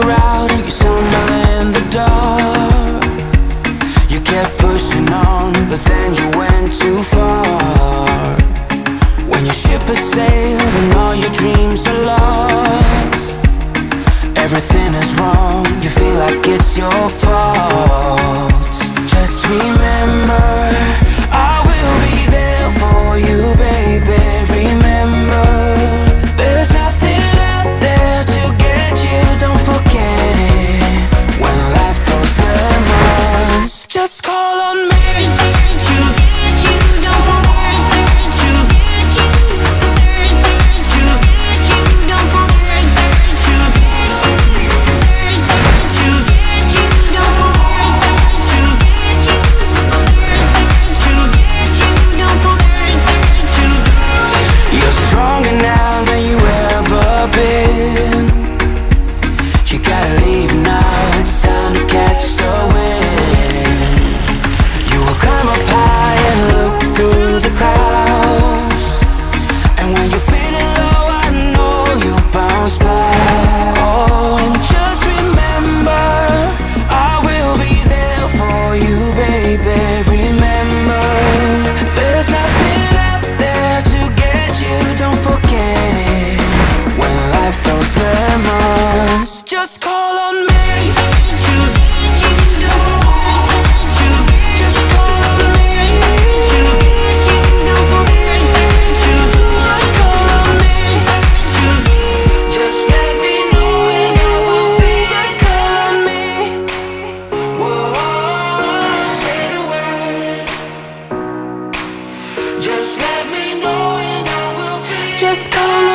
around, you stumble in the dark. You kept pushing on, but then you went too far. When your ship is sailed and all your dreams are lost Everything is wrong, you feel like it's your fault. all on me. Just let me know and I will be Just call